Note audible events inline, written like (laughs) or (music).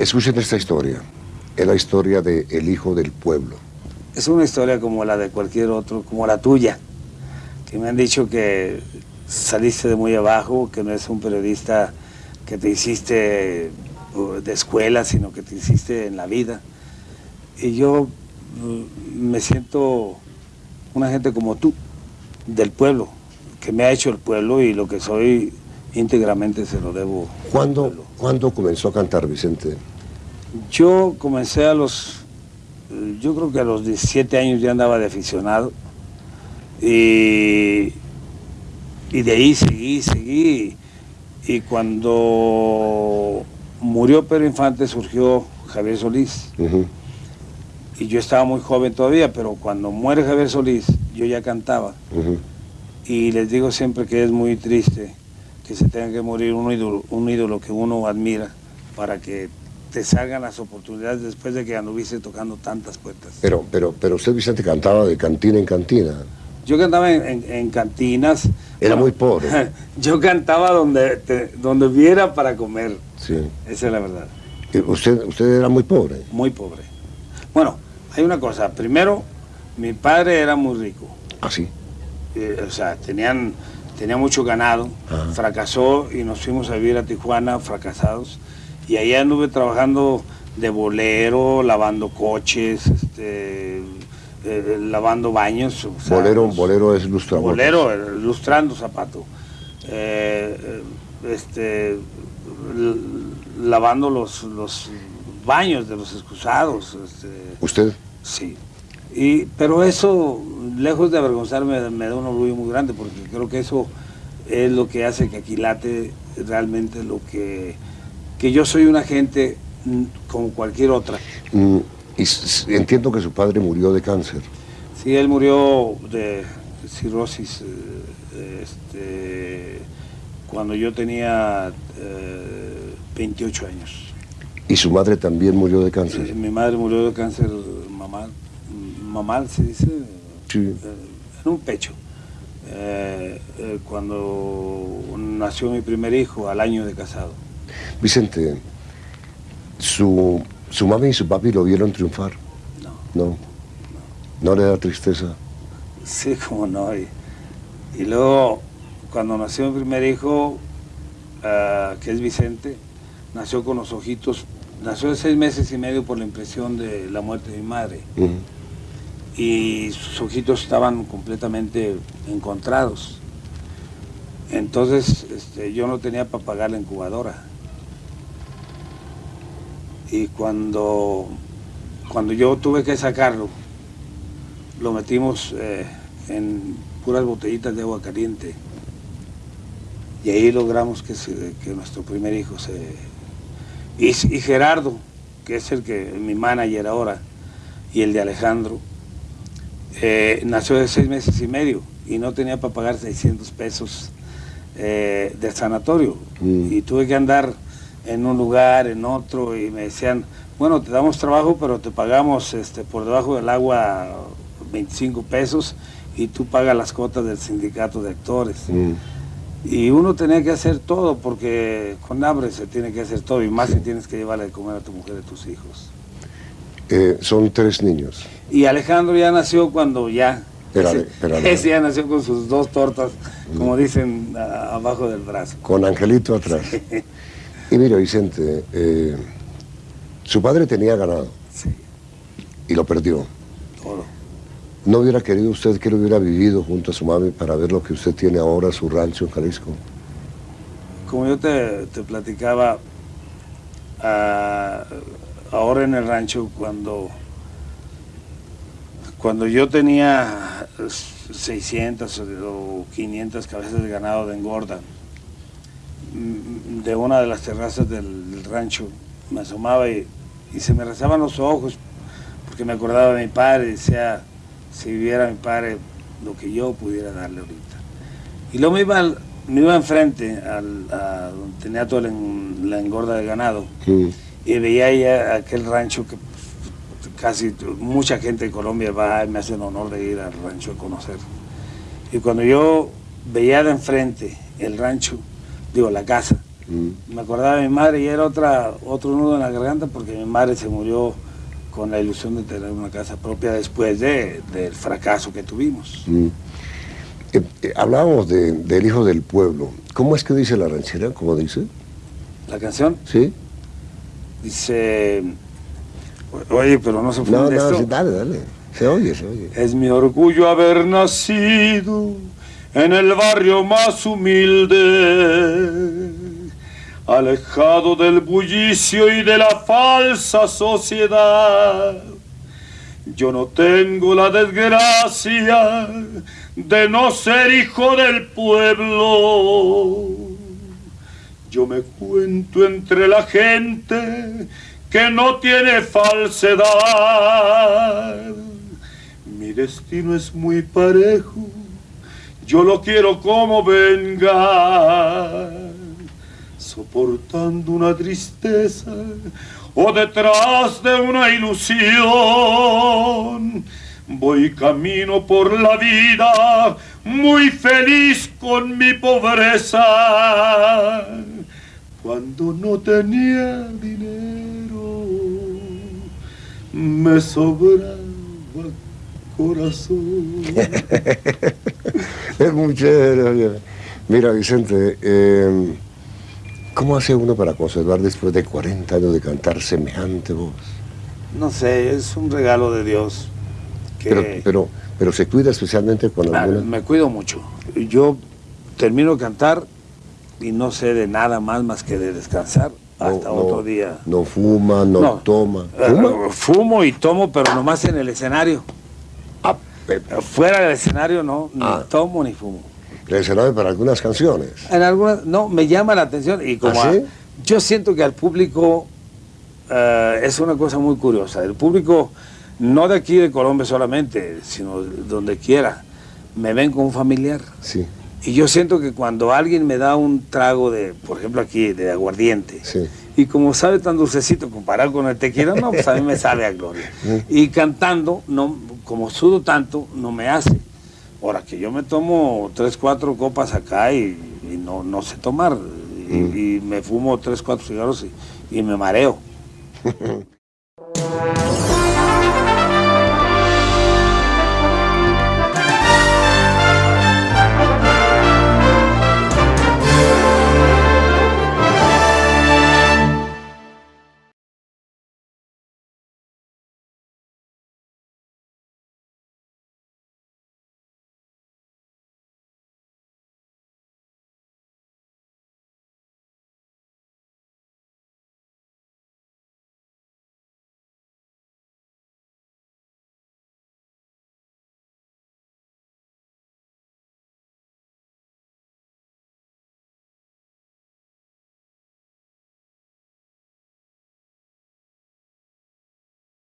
Escuchen esta historia. Es la historia de El Hijo del Pueblo. Es una historia como la de cualquier otro, como la tuya. Que me han dicho que saliste de muy abajo, que no es un periodista que te hiciste uh, de escuela, sino que te hiciste en la vida. Y yo uh, me siento una gente como tú, del pueblo, que me ha hecho el pueblo y lo que soy íntegramente se lo debo. ¿Cuándo, ¿Cuándo comenzó a cantar, Vicente? Yo comencé a los, yo creo que a los 17 años ya andaba de aficionado y, y de ahí seguí, seguí. Y cuando murió Pedro Infante surgió Javier Solís. Y yo estaba muy joven todavía, pero cuando muere Javier Solís yo ya cantaba. Y les digo siempre que es muy triste que se tenga que morir un ídolo, un ídolo que uno admira para que te salgan las oportunidades después de que anduviste tocando tantas puertas. Pero, pero, pero usted, Vicente, cantaba de cantina en cantina. Yo cantaba en, cantinas. Era muy pobre. (laughs) Yo cantaba donde, donde viera para comer. Sí. Esa es la verdad. ¿Usted, ¿Usted era muy pobre? Muy pobre. Bueno, hay una cosa. Primero, mi padre era muy rico. ¿Ah, sí? Eh, o sea, tenían tenía mucho ganado, fracasó y nos fuimos a vivir a Tijuana fracasados. Y ahí anduve trabajando de bolero, lavando coches, este, eh, lavando baños. bolero, bolero es lustrando. Bolero, eh, lustrando zapato. Eh, este, lavando los, los baños de los excusados. Este, ¿Usted? Sí. Y, pero eso, lejos de avergonzarme, me da un orgullo muy grande, porque creo que eso es lo que hace que Aquilate realmente lo que... que yo soy una gente como cualquier otra. Mm, y entiendo que su padre murió de cáncer. Sí, él murió de cirrosis eh, este, cuando yo tenía 28 eh, años. ¿Y su madre también murió de cáncer? mi madre murió de cáncer mamá mamá se dice, eh, en un pecho. Eh, eh, cuando nació mi primer hijo, al año de casado. Vicente, su, su mami y su papi lo vieron triunfar. No. No. ¿No le da tristeza? Sí, como no. Y, luego, cuando nació mi primer hijo, que es Vicente, nació con los ojitos, nació de seis meses y medio por la impresión de la muerte de mi madre y sus ojitos estaban completamente encontrados. Entonces este, yo no tenía para pagar la incubadora. Y cuando, cuando yo tuve que sacarlo, lo metimos eh, en puras botellitas de agua caliente. Y ahí logramos que, que nuestro primer hijo se... Y, y Gerardo, que es el que mi manager ahora, y el de Alejandro, eh, nació de seis meses y medio y no tenía para pagar 600 pesos eh, del sanatorio. Mm. Y tuve que andar en un lugar, en otro, y me decían, bueno, te damos trabajo, pero te pagamos este, por debajo del agua 25 pesos y tú pagas las cuotas del sindicato de actores. Mm. Y uno tenía que hacer todo, porque con hambre se tiene que hacer todo, y más si tienes que llevarle de comer a tu mujer y a tus hijos. Eh, son tres niños. Y Alejandro ya nació cuando ya... ese, ya nació con sus dos tortas, como dicen, abajo del brazo. Con Angelito atrás. Y mira, Vicente, eh, su padre tenía ganado. Sí. Y lo perdió. ¿No hubiera querido usted que lo hubiera vivido junto a su mami para ver lo que usted tiene ahora, su rancho en Jalisco? Como yo te, platicaba, ah, ahora en el rancho, cuando cuando yo tenía 600 o 500 cabezas de ganado de engorda, de una de las terrazas del, rancho, me asomaba y, se me rezaban los ojos, porque me acordaba de mi padre, decía, si viviera mi padre, lo que yo pudiera darle ahorita. Y luego me iba, me iba enfrente, al, a donde tenía toda la, engorda de ganado, y veía ya aquel rancho que casi mucha gente de Colombia va y me hace el honor de ir al rancho a conocer. Y cuando yo veía de enfrente el rancho, digo, la casa, Mm. Me acordaba de mi madre y era otra, otro nudo en la garganta porque mi madre se murió con la ilusión de tener una casa propia después de, del fracaso que tuvimos. Mm. Eh, eh, hablábamos del hijo del pueblo. ¿Cómo es que dice la ranchera? ¿Cómo dice? ¿La canción? Sí. Dice... Oye, pero no se fue No, no, dale, dale. Se oye, se oye. Es mi orgullo haber nacido en el barrio más humilde, alejado del bullicio y de la falsa sociedad. Yo no tengo la desgracia de no ser hijo del pueblo. Yo me cuento entre la gente que no tiene falsedad. Mi destino es muy parejo, yo lo quiero como venga, soportando una tristeza o detrás de una ilusión. Voy camino por la vida, muy feliz con mi pobreza. Cuando no tenía dinero, me sobraba corazón. (laughs) es chévere. Mira, Vicente, em, ¿cómo hace uno para conservar después de 40 años de cantar semejante voz? No sé, es un regalo de Dios. Pero, pero, pero se cuida especialmente con ah, Me cuido mucho. Yo termino de cantar y no sé de nada más más que de descansar hasta otro día. No fuma, no, toma. ¿Fuma? Eh, fumo y tomo, pero nomás en el escenario. Ah, Fuera del escenario no, ni ah. tomo ni fumo. ¿El escenario para algunas canciones? En algunas, no, me llama la atención y como ¿Ah, yo siento que al público eh, es una cosa muy curiosa. El público, no de aquí de Colombia solamente, sino donde quiera, me ven como un familiar. Sí. Y yo siento que cuando alguien me da un trago de, por ejemplo aquí, de aguardiente, y como sabe tan dulcecito comparado con el tequila, no, pues a mí me sabe a gloria. (laughs) Y cantando, no, como sudo tanto, no me hace. Ahora que yo me tomo tres, cuatro copas acá y, no, no sé tomar, y, me fumo tres, cuatro cigarros y, y me mareo. (laughs)